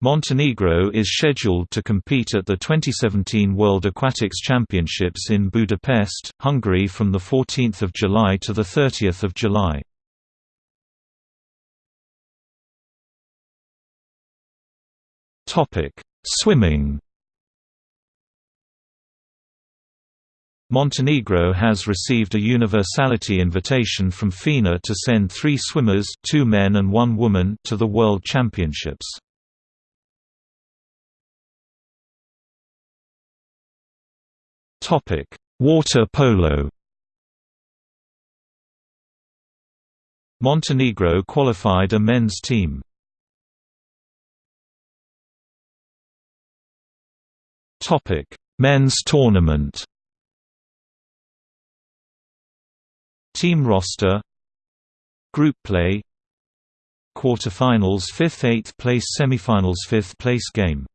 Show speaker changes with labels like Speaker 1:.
Speaker 1: Montenegro is scheduled to compete at the 2017 World Aquatics Championships in Budapest, Hungary from 14 July to 30 July. Swimming Montenegro has received a universality invitation from FINA to send three swimmers two men and one woman to the World Championships. Topic: Water polo. Montenegro qualified a men's team. Topic: Men's tournament. Team roster Group play Quarterfinals 5th 8th place Semifinals 5th place game